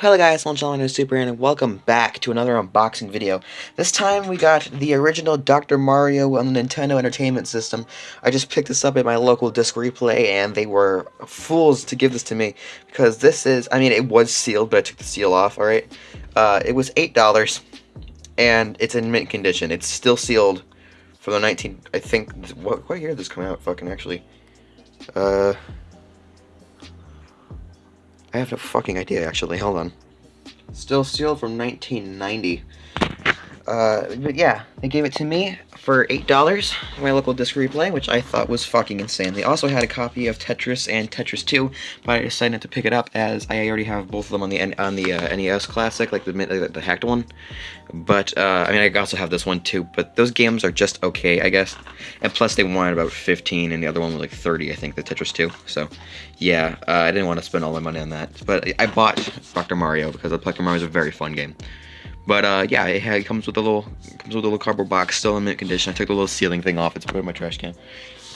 Hello guys, I'm John Super and welcome back to another unboxing video. This time we got the original Dr. Mario on the Nintendo Entertainment System. I just picked this up at my local disc replay and they were fools to give this to me because this is, I mean it was sealed but I took the seal off, alright? Uh, it was $8 and it's in mint condition. It's still sealed from the 19, I think, what, what year did this come out fucking actually? Uh... I have no fucking idea, actually. Hold on. Still sealed from 1990. Uh, but yeah, they gave it to me for $8 my local disc replay, which I thought was fucking insane. They also had a copy of Tetris and Tetris 2, but I decided not to pick it up as I already have both of them on the on the uh, NES Classic, like the, the, the hacked one. But, uh, I mean, I also have this one too, but those games are just okay, I guess. And plus, they wanted about 15, and the other one was like 30, I think, the Tetris 2. So, yeah, uh, I didn't want to spend all my money on that. But I bought Dr. Mario because Dr. Mario is a very fun game. But uh, yeah, it, had, it, comes with a little comes with a little cardboard box, still in mint condition. I took the little sealing thing off. It's put in my trash can.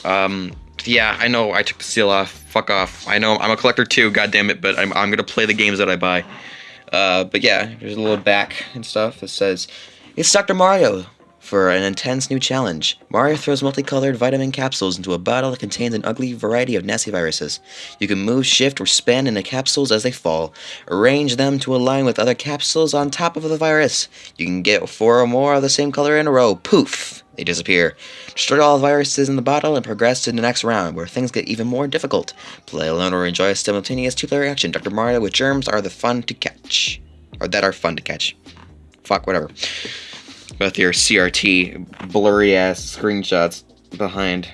Um, yeah, I know I took the seal off. Fuck off. I know I'm a collector too. God damn it. But I'm I'm gonna play the games that I buy. Uh, but yeah, there's a little back and stuff that says, "It's Dr. Mario." For an intense new challenge, Mario throws multicolored vitamin capsules into a bottle that contains an ugly variety of nasty viruses. You can move, shift, or spin in the capsules as they fall. Arrange them to align with other capsules on top of the virus. You can get four or more of the same color in a row. Poof! They disappear. Destroy all the viruses in the bottle and progress to the next round, where things get even more difficult. Play alone or enjoy a simultaneous two-player action. Dr. Mario with germs are the fun to catch. Or that are fun to catch. Fuck, whatever with your CRT blurry ass screenshots behind.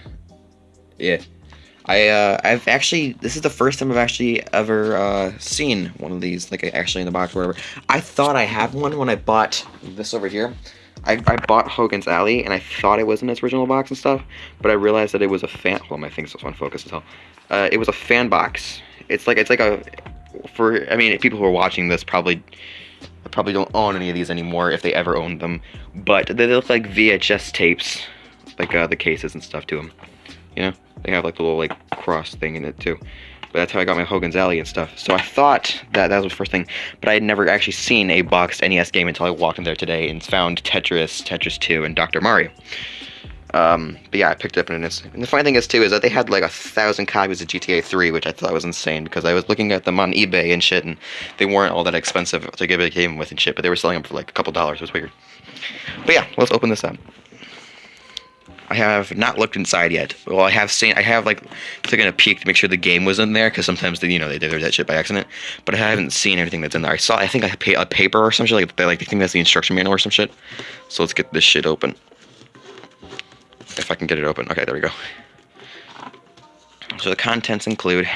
Yeah. I, uh, I've actually, this is the first time I've actually ever, uh, seen one of these, like, actually in the box or whatever. I thought I had one when I bought this over here. I, I bought Hogan's Alley, and I thought it was in its original box and stuff, but I realized that it was a fan, well, my thing's focus as hell. Uh, it was a fan box. It's like, it's like a, for, I mean, people who are watching this probably probably don't own any of these anymore if they ever owned them. But they look like VHS tapes, like uh, the cases and stuff to them. You know, they have like the little like cross thing in it too. But that's how I got my Hogan's Alley and stuff. So I thought that that was the first thing, but I had never actually seen a boxed NES game until I walked in there today and found Tetris, Tetris 2, and Dr. Mario. Um, but yeah, I picked it up and it's, and the funny thing is too, is that they had like a thousand copies of GTA 3, which I thought was insane, because I was looking at them on eBay and shit, and they weren't all that expensive to give a game with and shit, but they were selling them for like a couple dollars, it was weird. But yeah, let's open this up. I have not looked inside yet. Well, I have seen, I have like taken a peek to make sure the game was in there, because sometimes, they, you know, they do that shit by accident, but I haven't seen anything that's in there. I saw, I think a paper or some shit, like, they, like, they think that's the instruction manual or some shit. So let's get this shit open. If I can get it open. Okay, there we go. So the contents include...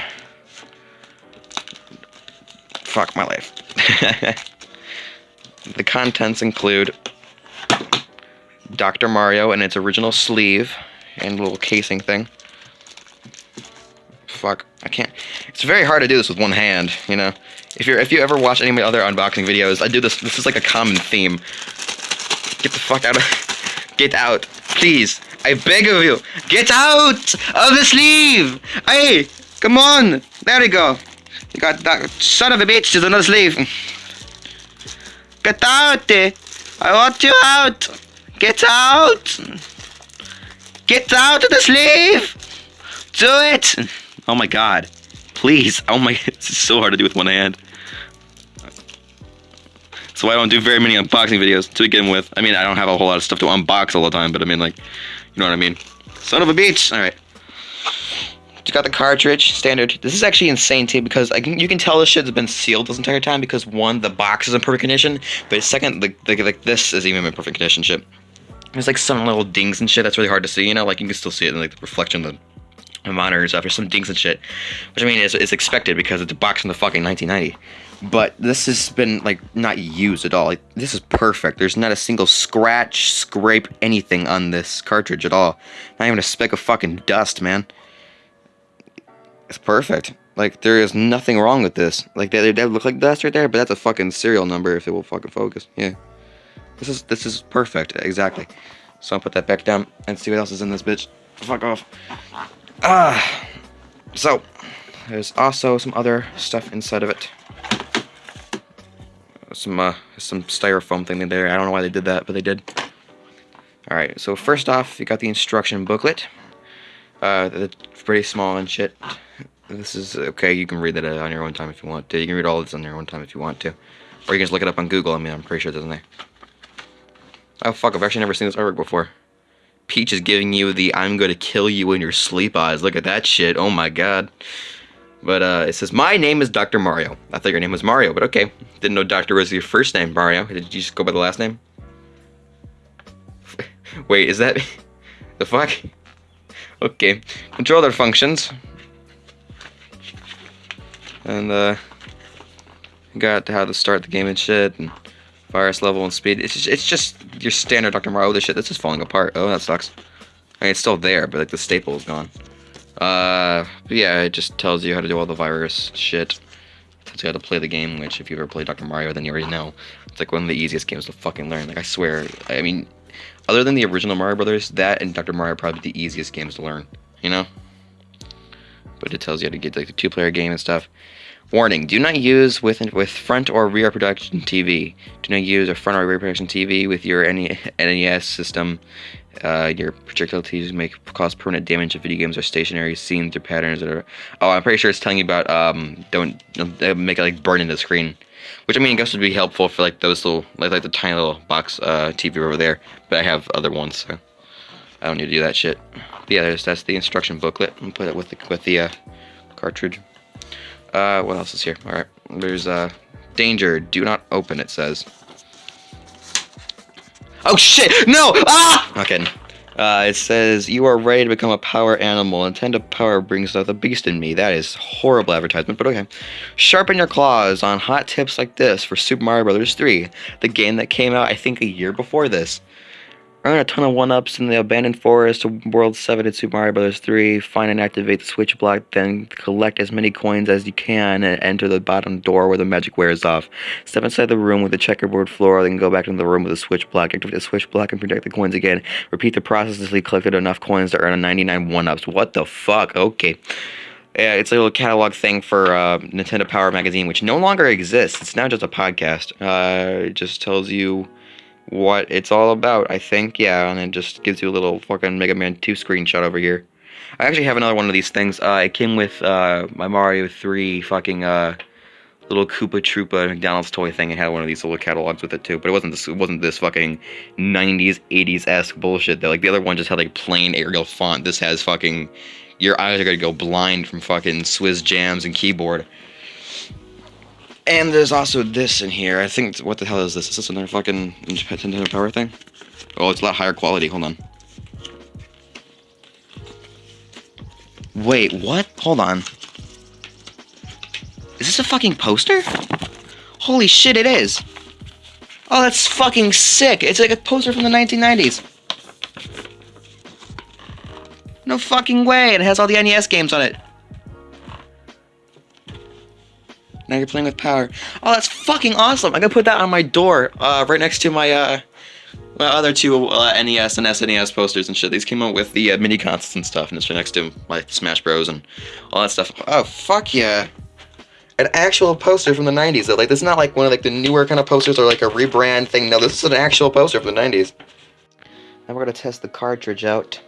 Fuck my life. the contents include Dr. Mario and its original sleeve and little casing thing. Fuck, I can't. It's very hard to do this with one hand, you know. If you're if you ever watch any of my other unboxing videos, I do this. This is like a common theme. Get the fuck out of. Get out, please. I beg of you, get out of the sleeve! Hey, come on! There we go. You got that son of a bitch is another sleeve. Get out! Eh? I want you out! Get out! Get out of the sleeve! Do it! Oh my god. Please. Oh my, is so hard to do with one hand. So I don't do very many unboxing videos to begin with. I mean, I don't have a whole lot of stuff to unbox all the time, but I mean, like, you know what I mean? Son of a bitch! Alright. Just got the cartridge, standard. This is actually insane too because I can, you can tell this shit's been sealed this entire time because one, the box is in perfect condition, but second, the, like this is even in perfect condition shit. There's like some little dings and shit that's really hard to see, you know, like you can still see it in like the reflection of the monitor and stuff. There's some dings and shit, which I mean is, is expected because it's a box from the fucking 1990 but this has been like not used at all. Like, this is perfect. There's not a single scratch, scrape, anything on this cartridge at all. Not even a speck of fucking dust, man. It's perfect. Like there is nothing wrong with this. Like that, they look like dust right there, but that's a fucking serial number if it will fucking focus. Yeah. This is this is perfect. Exactly. So I'll put that back down and see what else is in this bitch. Fuck off. Ah. So there's also some other stuff inside of it. some uh, some styrofoam thing there. I don't know why they did that, but they did. All right. So first off, you got the instruction booklet. Uh, it's pretty small and shit. This is okay. You can read that on your own time if you want to. You can read all this on your own time if you want to, or you can just look it up on Google. I mean, I'm pretty sure it doesn't there. Oh fuck! I've actually never seen this artwork before. Peach is giving you the "I'm to kill you in your sleep" eyes. Look at that shit. Oh my god. But uh, it says, My name is Dr. Mario. I thought your name was Mario, but okay. Didn't know Doctor was your first name, Mario. Did you just go by the last name? Wait, is that... the fuck? Okay. Control their functions. And, uh... Got to how to start the game and shit, and virus level and speed. It's just, it's just your standard Dr. Mario. Oh, this shit, this is falling apart. Oh, that sucks. I mean, it's still there, but, like, the staple is gone. Uh, yeah, it just tells you how to do all the virus shit. It tells you how to play the game, which if you've ever played Dr. Mario, then you already know. It's like one of the easiest games to fucking learn. Like, I swear, I mean, other than the original Mario Brothers, that and Dr. Mario are probably the easiest games to learn, you know? But it tells you how to get like the two-player game and stuff. Warning, do not use with with front or rear projection TV. Do not use a front or rear projection TV with your NES system uh, your projectiles may cause permanent damage if video games are stationary scenes or patterns that are. Oh, I'm pretty sure it's telling you about um, don't, make it like burn in the screen, which I mean I guess would be helpful for like those little like like the tiny little box uh, TV over there. But I have other ones, so I don't need to do that shit. But yeah, that's the instruction booklet. And put it with the with the uh, cartridge. Uh, what else is here? All right, there's uh, danger. Do not open. It says. Oh shit! No! Ah! Okay. Uh, it says, You are ready to become a power animal. Intend Nintendo Power brings out the beast in me. That is horrible advertisement, but okay. Sharpen your claws on hot tips like this for Super Mario Brothers 3, the game that came out, I think, a year before this. Earn a ton of one-ups in the Abandoned Forest, of World 7 in Super Mario Bros. 3, find and activate the switch block, then collect as many coins as you can and enter the bottom door where the magic wears off. Step inside the room with the checkerboard floor, then go back into the room with the switch block, activate the switch block and protect the coins again. Repeat the process until you collected enough coins to earn a 99 one-ups. What the fuck? Okay. Yeah, it's a little catalog thing for uh, Nintendo Power Magazine, which no longer exists. It's now just a podcast. Uh, it just tells you what it's all about, I think. Yeah, and it just gives you a little fucking Mega Man 2 screenshot over here. I actually have another one of these things. Uh, it came with uh, my Mario 3 fucking uh, little Koopa Troopa McDonald's toy thing. It had one of these little catalogs with it too, but it wasn't this. It wasn't this fucking 90s, 80s esque bullshit. Though. Like the other one just had like plain Arial font. This has fucking. Your eyes are gonna go blind from fucking Swizz jams and keyboard. And there's also this in here. I think, what the hell is this? Is this another fucking Nintendo Power thing? Oh, it's a lot higher quality. Hold on. Wait, what? Hold on. Is this a fucking poster? Holy shit, it is. Oh, that's fucking sick. It's like a poster from the 1990s. No fucking way. It has all the NES games on it. Now you're playing with power. Oh, that's fucking awesome. I'm gonna put that on my door, uh, right next to my, uh, my other two uh, NES and SNES posters and shit. These came out with the uh, mini consoles and stuff, and it's right next to my Smash Bros. and all that stuff. Oh, fuck yeah. An actual poster from the 90s, though. Like, this is not like one of like the newer kind of posters or like a rebrand thing. No, this is an actual poster from the 90s. Now we're gonna test the cartridge out.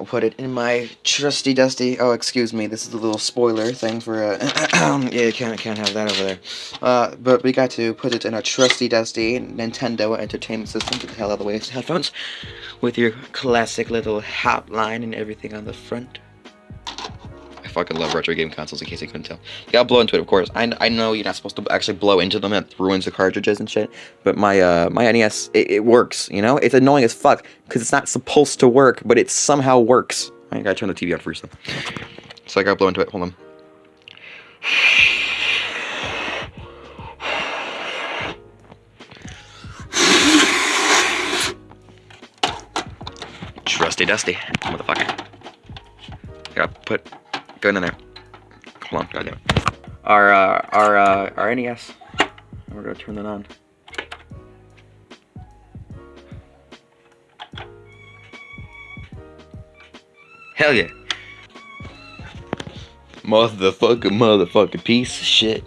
I'll put it in my trusty dusty. Oh, excuse me. This is a little spoiler thing for. Uh, yeah, you can't can't have that over there. Uh, but we got to put it in a trusty dusty Nintendo Entertainment System. Get the hell out of the way. Headphones with your classic little hotline and everything on the front fucking love retro game consoles in case you couldn't tell. You gotta blow into it, of course. I, I know you're not supposed to actually blow into them. It ruins the cartridges and shit. But my uh, my NES, it, it works, you know? It's annoying as fuck because it's not supposed to work, but it somehow works. I gotta turn the TV on first, though. So I gotta blow into it. Hold on. Trusty Dusty, motherfucker. Gotta put Go in there. Come on, goddamn. Our, uh, our, uh, our NES. We're gonna turn that on. Hell yeah. Motherfucking motherfucking piece of shit.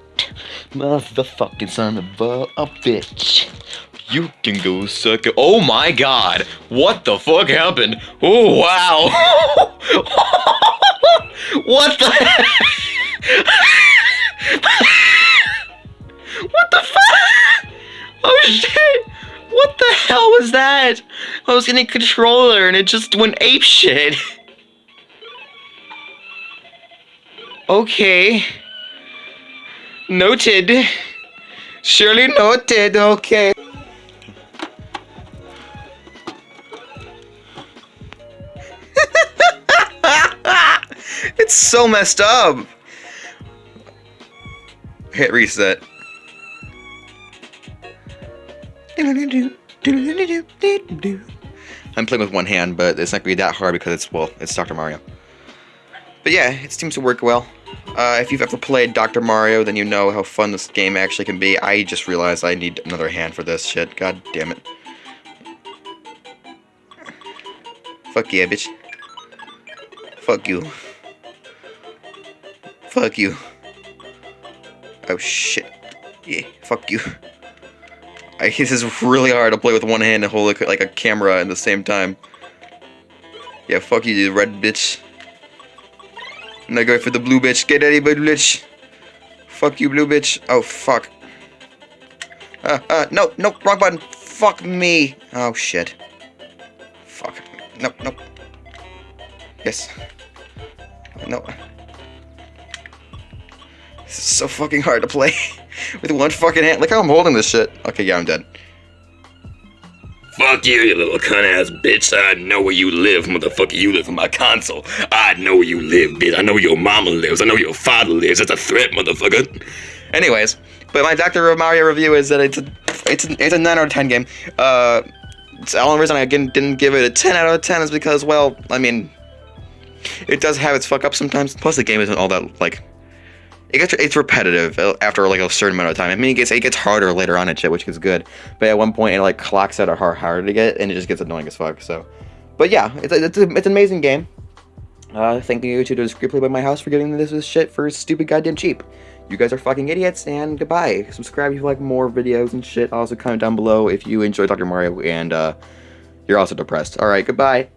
Motherfucking son of a, a bitch. You can go suck it. Oh my god. What the fuck happened? Oh wow. what the What the fuck? Oh shit. What the hell was that? I was getting a controller and it just went ape shit. Okay. Noted. Surely noted, okay. It's so messed up. Hit reset. I'm playing with one hand, but it's not gonna be that hard because it's, well, it's Dr. Mario. But yeah, it seems to work well. Uh, if you've ever played Dr. Mario, then you know how fun this game actually can be. I just realized I need another hand for this shit. God damn it. Fuck yeah, bitch. Fuck you. Fuck you. Oh shit. Yeah, fuck you. I, this is really hard to play with one hand and hold like a camera at the same time. Yeah, fuck you, you red bitch. I'm not going for the blue bitch. Get ready, blue bitch. Fuck you, blue bitch. Oh, fuck. Uh, uh, no, no, wrong button. Fuck me. Oh, shit. Fuck. No, no. Yes. No. So fucking hard to play. With one fucking hand. Look how I'm holding this shit. Okay, yeah, I'm dead. Fuck you, you little cunt ass bitch. I know where you live, motherfucker. You live in my console. I know where you live, bitch. I know where your mama lives. I know where your father lives. That's a threat, motherfucker. Anyways, but my Dr. Mario review is that it's a it's a, it's a 9 out of 10 game. Uh, the only reason I didn't give it a 10 out of 10 is because, well, I mean, it does have its fuck up sometimes. Plus, the game isn't all that like it gets it's repetitive after like a certain amount of time. I mean, it gets it gets harder later on and shit, which is good. But at one point, it like clocks out how hard harder to get, and it just gets annoying as fuck. So, but yeah, it's a, it's, a, it's an amazing game. Uh, thank you to the Screenplay by my house for getting this, this shit for stupid goddamn cheap. You guys are fucking idiots, and goodbye. Subscribe if you like more videos and shit. Also, comment down below if you enjoy Dr. Mario and uh, you're also depressed. Alright, goodbye.